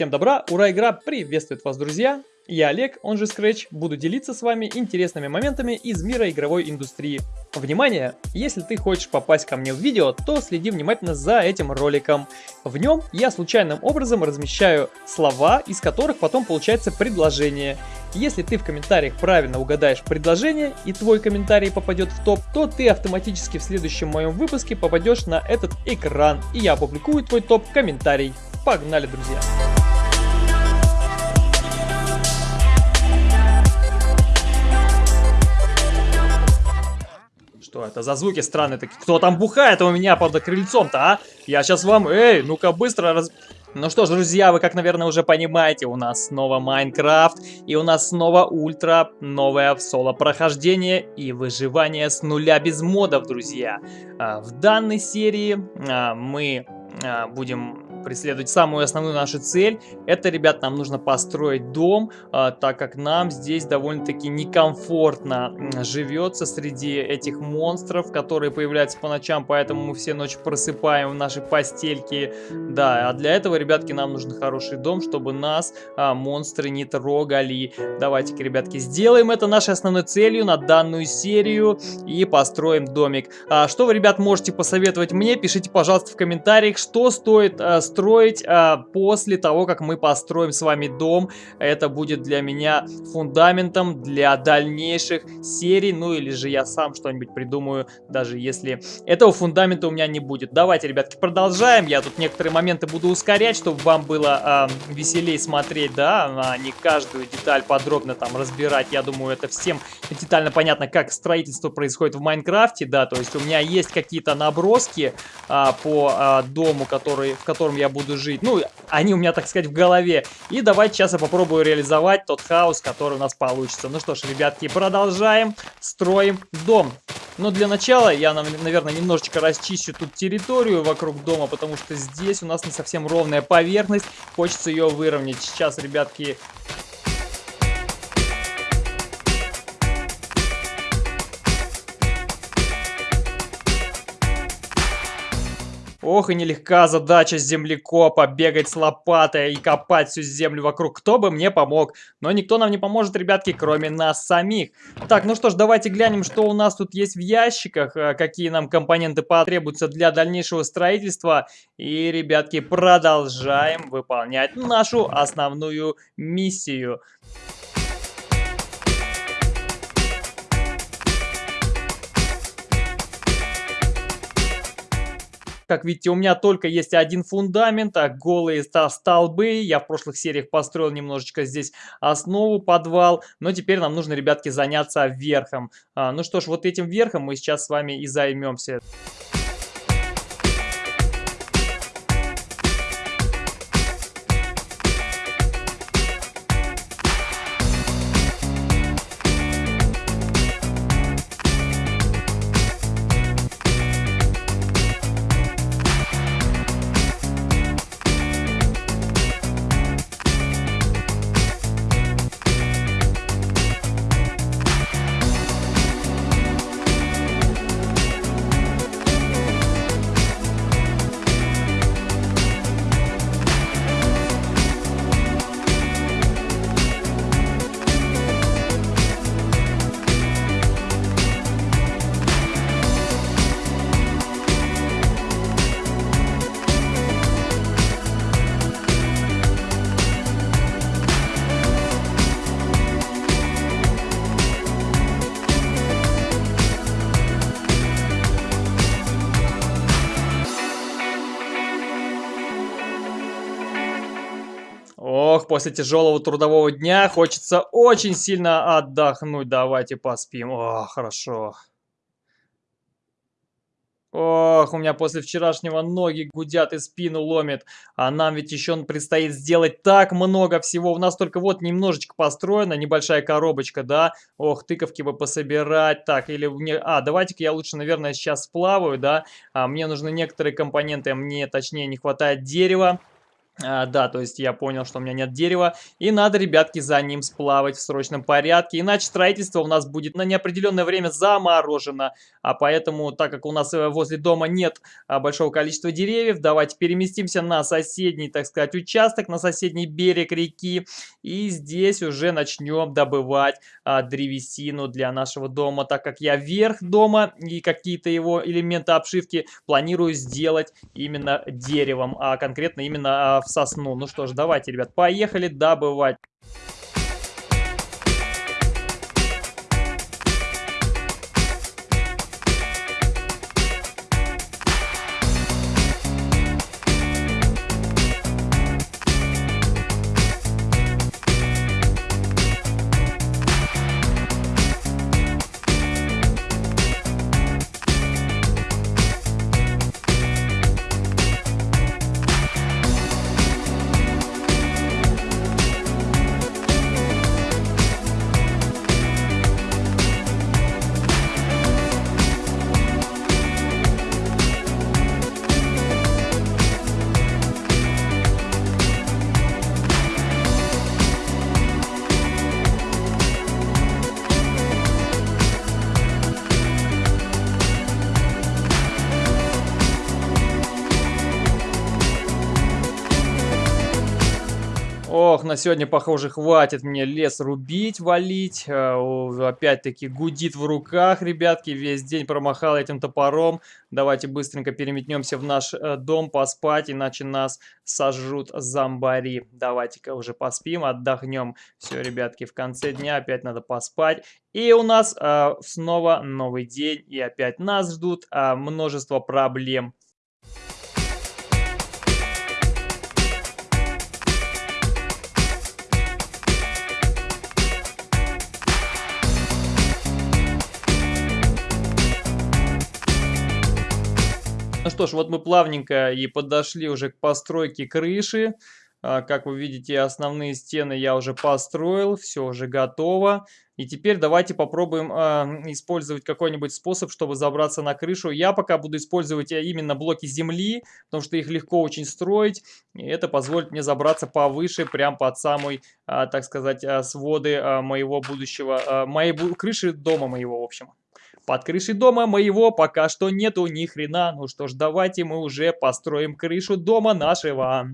Всем добра, ура, игра приветствует вас, друзья! Я Олег, он же Scratch, буду делиться с вами интересными моментами из мира игровой индустрии. Внимание! Если ты хочешь попасть ко мне в видео, то следи внимательно за этим роликом. В нем я случайным образом размещаю слова, из которых потом получается предложение. Если ты в комментариях правильно угадаешь предложение и твой комментарий попадет в топ, то ты автоматически в следующем моем выпуске попадешь на этот экран и я опубликую твой топ-комментарий. Погнали, друзья! Что это за звуки странные такие? Кто там бухает у меня под крыльцом-то, а? Я сейчас вам... Эй, ну-ка быстро раз... Ну что ж, друзья, вы как, наверное, уже понимаете, у нас снова Майнкрафт, и у нас снова ультра, новое соло-прохождение и выживание с нуля без модов, друзья. А, в данной серии а, мы а, будем преследовать самую основную нашу цель. Это, ребят, нам нужно построить дом, а, так как нам здесь довольно-таки некомфортно живется среди этих монстров, которые появляются по ночам, поэтому мы все ночи просыпаем в наши постельки. Да, а для этого, ребятки, нам нужен хороший дом, чтобы нас а, монстры не трогали. Давайте-ка, ребятки, сделаем это нашей основной целью на данную серию и построим домик. А, что вы, ребят, можете посоветовать мне? Пишите, пожалуйста, в комментариях, что стоит а, строить а, после того, как мы построим с вами дом. Это будет для меня фундаментом для дальнейших серий, ну или же я сам что-нибудь придумаю, даже если этого фундамента у меня не будет. Давайте, ребятки, продолжаем. Я тут некоторые моменты буду ускорять, чтобы вам было а, веселее смотреть, да, а не каждую деталь подробно там разбирать. Я думаю, это всем детально понятно, как строительство происходит в Майнкрафте, да, то есть у меня есть какие-то наброски а, по а, дому, который, в котором я буду жить. Ну, они у меня, так сказать, в голове. И давайте сейчас я попробую реализовать тот хаос, который у нас получится. Ну что ж, ребятки, продолжаем. Строим дом. Но для начала я, наверное, немножечко расчищу тут территорию вокруг дома, потому что здесь у нас не совсем ровная поверхность. Хочется ее выровнять. Сейчас, ребятки, Ох и нелегка задача землекопа, бегать с лопатой и копать всю землю вокруг. Кто бы мне помог? Но никто нам не поможет, ребятки, кроме нас самих. Так, ну что ж, давайте глянем, что у нас тут есть в ящиках, э, какие нам компоненты потребуются для дальнейшего строительства. И, ребятки, продолжаем выполнять нашу основную миссию. Как видите, у меня только есть один фундамент, а голые столбы. Я в прошлых сериях построил немножечко здесь основу, подвал. Но теперь нам нужно, ребятки, заняться верхом. А, ну что ж, вот этим верхом мы сейчас с вами и займемся. После тяжелого трудового дня хочется очень сильно отдохнуть. Давайте поспим. О, хорошо. Ох, у меня после вчерашнего ноги гудят и спину ломит. А нам ведь еще предстоит сделать так много всего. У нас только вот немножечко построена, небольшая коробочка, да? Ох, тыковки бы пособирать. Так, или... мне, А, давайте-ка я лучше, наверное, сейчас сплаваю, да? А, мне нужны некоторые компоненты, мне точнее не хватает дерева. А, да, то есть я понял, что у меня нет дерева, и надо, ребятки, за ним сплавать в срочном порядке, иначе строительство у нас будет на неопределенное время заморожено. А поэтому, так как у нас э, возле дома нет а, большого количества деревьев, давайте переместимся на соседний, так сказать, участок, на соседний берег реки, и здесь уже начнем добывать а, древесину для нашего дома, так как я верх дома и какие-то его элементы обшивки планирую сделать именно деревом, а конкретно именно а, в сосну. Ну что ж, давайте, ребят, поехали добывать. Ох, на сегодня, похоже, хватит мне лес рубить, валить. Э, опять-таки гудит в руках, ребятки. Весь день промахал этим топором. Давайте быстренько переметнемся в наш э, дом поспать, иначе нас сожрут зомбари. Давайте-ка уже поспим, отдохнем. Все, ребятки, в конце дня опять надо поспать. И у нас э, снова новый день, и опять нас ждут э, множество проблем. Ну что ж, вот мы плавненько и подошли уже к постройке крыши. А, как вы видите, основные стены я уже построил, все уже готово. И теперь давайте попробуем э, использовать какой-нибудь способ, чтобы забраться на крышу. Я пока буду использовать э, именно блоки земли, потому что их легко очень строить. И это позволит мне забраться повыше, прям под самой, э, так сказать, своды э, моего будущего, э, моей крыши дома моего, в общем. Под крышей дома моего пока что нету ни хрена. Ну что ж, давайте мы уже построим крышу дома нашего.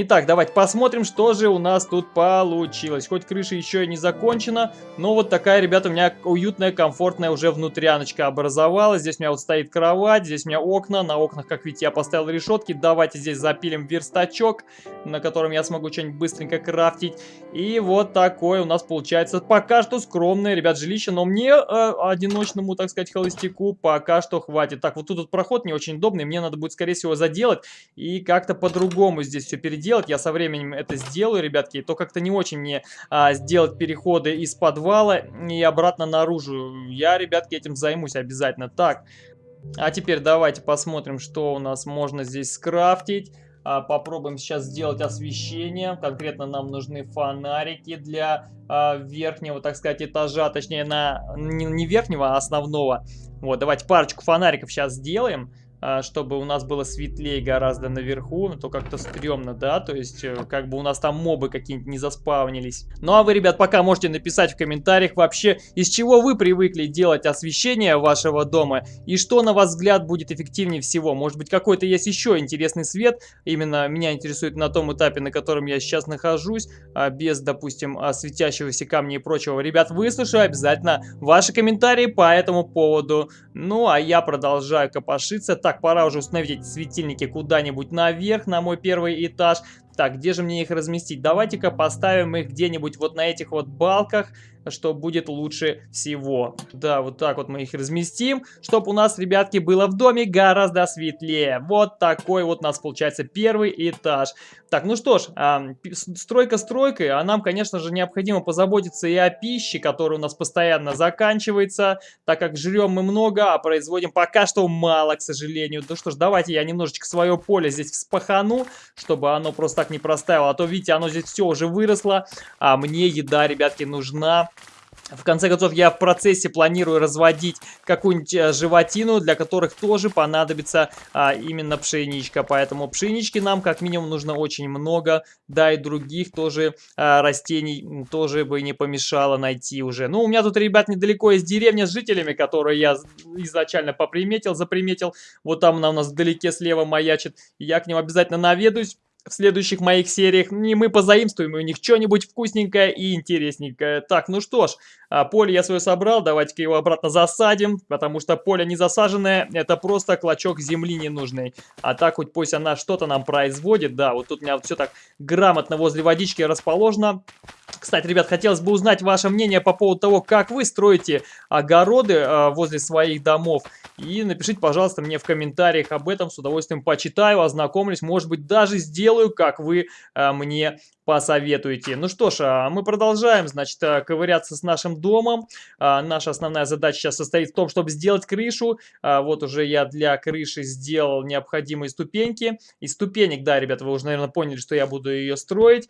Итак, давайте посмотрим, что же у нас тут получилось. Хоть крыша еще и не закончена, но вот такая, ребята, у меня уютная, комфортная уже внутряночка образовалась. Здесь у меня вот стоит кровать, здесь у меня окна. На окнах, как видите, я поставил решетки. Давайте здесь запилим верстачок. на котором я смогу что-нибудь быстренько крафтить. И вот такое у нас получается пока что скромное, ребят, жилище, но мне, э, одиночному, так сказать, холостяку, пока что хватит. Так, вот тут вот проход не очень удобный, мне надо будет, скорее всего, заделать и как-то по-другому здесь все переделать. Я со временем это сделаю, ребятки, то как-то не очень мне а, сделать переходы из подвала и обратно наружу. Я, ребятки, этим займусь обязательно. Так, а теперь давайте посмотрим, что у нас можно здесь скрафтить. А, попробуем сейчас сделать освещение. Конкретно нам нужны фонарики для а, верхнего, так сказать, этажа. Точнее, на не, не верхнего, а основного. Вот, давайте парочку фонариков сейчас сделаем. А, чтобы у нас было светлее гораздо наверху, но то как-то стрёмно, да, то есть э, как бы у нас там мобы какие-нибудь не заспавнились. Ну а вы, ребят, пока можете написать в комментариях вообще, из чего вы привыкли делать освещение вашего дома и что, на ваш взгляд, будет эффективнее всего. Может быть, какой-то есть еще интересный свет, именно меня интересует на том этапе, на котором я сейчас нахожусь, а, без, допустим, а, светящегося камня и прочего. Ребят, выслушаю обязательно ваши комментарии по этому поводу. Ну, а я продолжаю копошиться. Так, пора уже установить эти светильники куда-нибудь наверх, на мой первый этаж. Так, где же мне их разместить? Давайте-ка поставим их где-нибудь вот на этих вот балках что будет лучше всего. Да, вот так вот мы их разместим, чтобы у нас, ребятки, было в доме гораздо светлее. Вот такой вот у нас получается первый этаж. Так, ну что ж, а, стройка стройкой, а нам, конечно же, необходимо позаботиться и о пище, которая у нас постоянно заканчивается, так как жрем мы много, а производим пока что мало, к сожалению. Ну что ж, давайте я немножечко свое поле здесь вспахану, чтобы оно просто так не простаивало, а то, видите, оно здесь все уже выросло, а мне еда, ребятки, нужна. В конце концов, я в процессе планирую разводить какую-нибудь э, животину, для которых тоже понадобится а, именно пшеничка. Поэтому пшенички нам как минимум нужно очень много, да и других тоже а, растений тоже бы не помешало найти уже. Ну, у меня тут, ребят, недалеко есть деревня с жителями, которые я изначально поприметил, заприметил. Вот там она у нас вдалеке слева маячит. Я к ним обязательно наведусь в следующих моих сериях. И мы позаимствуем у них что-нибудь вкусненькое и интересненькое. Так, ну что ж, а, поле я свое собрал, давайте-ка его обратно засадим, потому что поле не засаженное, это просто клочок земли ненужный. А так хоть пусть она что-то нам производит, да, вот тут у меня все так грамотно возле водички расположено. Кстати, ребят, хотелось бы узнать ваше мнение по поводу того, как вы строите огороды э, возле своих домов. И напишите, пожалуйста, мне в комментариях об этом, с удовольствием почитаю, ознакомлюсь, может быть, даже сделаю, как вы э, мне посоветуете. Ну что ж, а мы продолжаем, значит, э, ковыряться с нашим домом. А, наша основная задача сейчас состоит в том, чтобы сделать крышу. А, вот уже я для крыши сделал необходимые ступеньки. Из ступенек, да, ребята, вы уже, наверное, поняли, что я буду ее строить.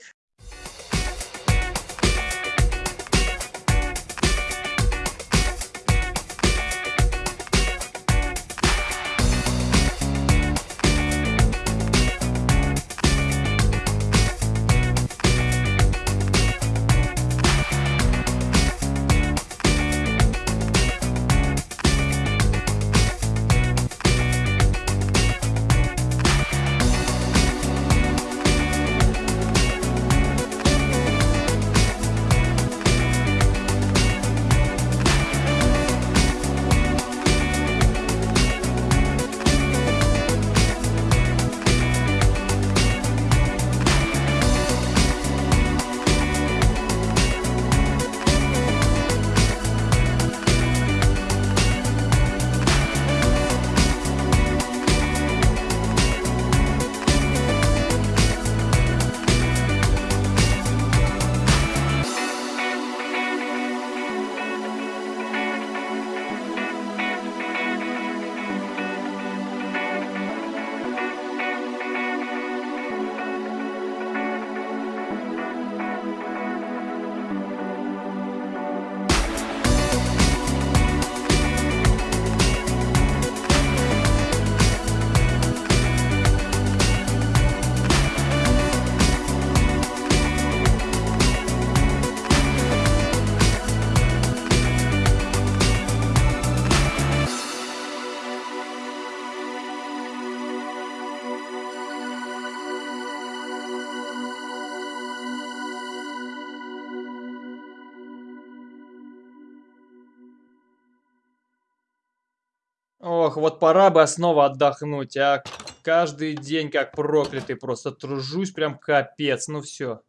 Вот пора бы снова отдохнуть, а. каждый день как проклятый, просто тружусь прям капец, ну все.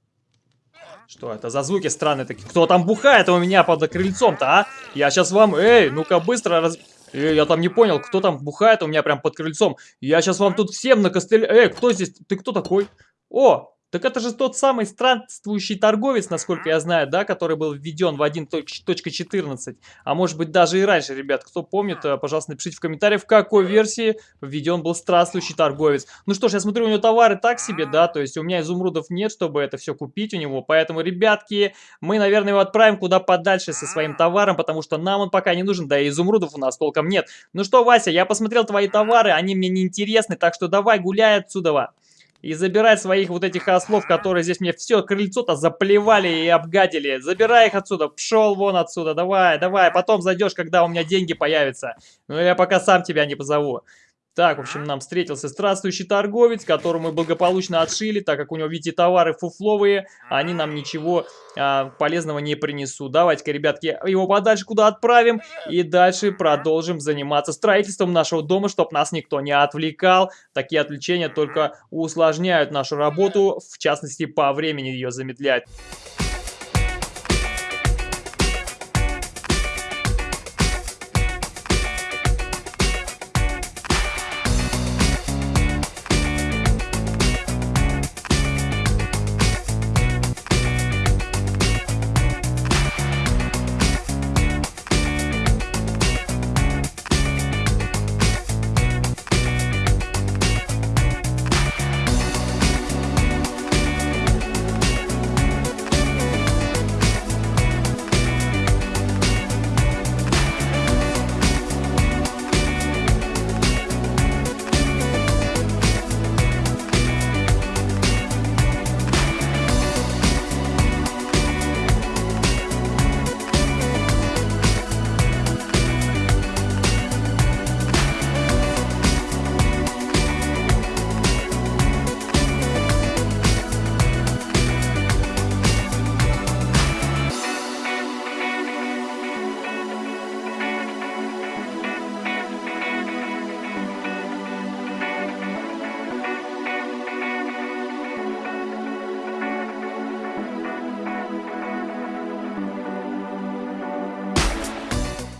Что это за звуки странные такие? Кто там бухает у меня под крыльцом-то, а? Я сейчас вам... Эй, ну-ка быстро раз... Эй, я там не понял, кто там бухает у меня прям под крыльцом. Я сейчас вам тут всем накостыляю. Эй, кто здесь? Ты кто такой? О, так это же тот самый странствующий торговец, насколько я знаю, да, который был введен в 1.14. А может быть даже и раньше, ребят. Кто помнит, э, пожалуйста, напишите в комментариях, в какой версии введен был странствующий торговец. Ну что ж, я смотрю, у него товары так себе, да, то есть у меня изумрудов нет, чтобы это все купить у него. Поэтому, ребятки, мы, наверное, его отправим куда подальше со своим товаром, потому что нам он пока не нужен, да и изумрудов у нас толком нет. Ну что, Вася, я посмотрел твои товары, они мне не интересны, так что давай гуляй отсюда. И забирай своих вот этих ослов, которые здесь мне все крыльцо-то заплевали и обгадили. Забирай их отсюда, пшел вон отсюда, давай, давай. Потом зайдешь, когда у меня деньги появятся. Ну я пока сам тебя не позову. Так, в общем, нам встретился здравствующий торговец, которого мы благополучно отшили, так как у него, видите, товары фуфловые, они нам ничего а, полезного не принесут. Давайте-ка, ребятки, его подальше куда отправим и дальше продолжим заниматься строительством нашего дома, чтобы нас никто не отвлекал. Такие отвлечения только усложняют нашу работу, в частности, по времени ее замедляют.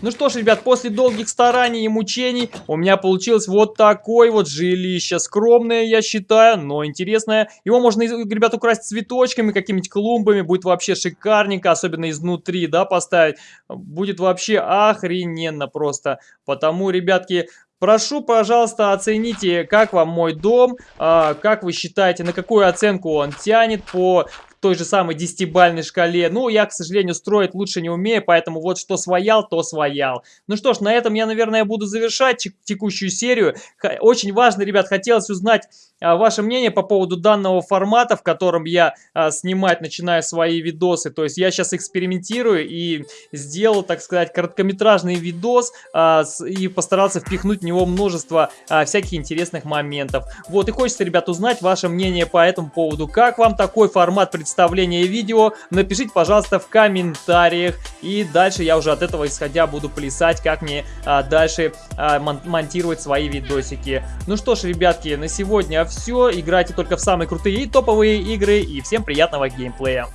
Ну что ж, ребят, после долгих стараний и мучений у меня получилось вот такое вот жилище. Скромное, я считаю, но интересное. Его можно, ребят, украсть цветочками, какими-нибудь клумбами. Будет вообще шикарненько, особенно изнутри, да, поставить. Будет вообще охрененно просто. Потому, ребятки, Прошу, пожалуйста, оцените, как вам мой дом, а, как вы считаете, на какую оценку он тянет по той же самой десятибальной шкале. Ну, я, к сожалению, строить лучше не умею, поэтому вот что своял, то своял. Ну что ж, на этом я, наверное, буду завершать текущую серию. Очень важно, ребят, хотелось узнать ваше мнение по поводу данного формата, в котором я а, снимать начинаю свои видосы. То есть я сейчас экспериментирую и сделал, так сказать, короткометражный видос а, и постарался впихнуть в него множество а, всяких интересных моментов. Вот, и хочется, ребят, узнать ваше мнение по этому поводу. Как вам такой формат представления? видео, напишите, пожалуйста, в комментариях. И дальше я уже от этого исходя буду плясать, как мне а, дальше а, мон монтировать свои видосики. Ну что ж, ребятки, на сегодня все. Играйте только в самые крутые и топовые игры. И всем приятного геймплея.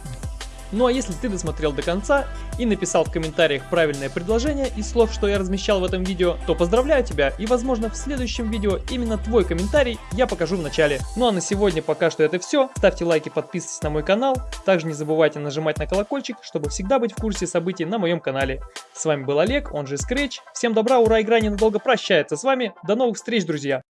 Ну а если ты досмотрел до конца и написал в комментариях правильное предложение из слов, что я размещал в этом видео, то поздравляю тебя и возможно в следующем видео именно твой комментарий я покажу в начале. Ну а на сегодня пока что это все. Ставьте лайки, подписывайтесь на мой канал. Также не забывайте нажимать на колокольчик, чтобы всегда быть в курсе событий на моем канале. С вами был Олег, он же Scratch. Всем добра, ура, игра ненадолго прощается с вами. До новых встреч, друзья!